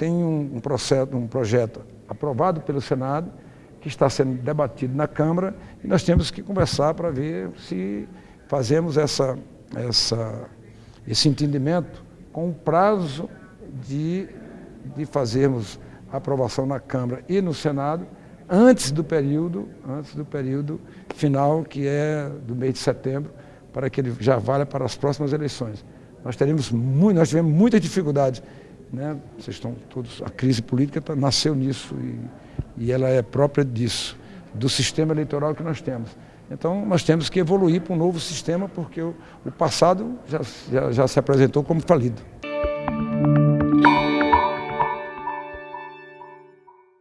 tem um, um, processo, um projeto aprovado pelo Senado, que está sendo debatido na Câmara, e nós temos que conversar para ver se fazemos essa, essa, esse entendimento com o prazo de, de fazermos a aprovação na Câmara e no Senado, antes do período, antes do período final, que é do mês de setembro, para que ele já valha para as próximas eleições. Nós teremos muito, nós tivemos muitas dificuldades, né? Vocês estão todos, a crise política tá, nasceu nisso e, e ela é própria disso, do sistema eleitoral que nós temos. Então nós temos que evoluir para um novo sistema porque o, o passado já, já, já se apresentou como falido.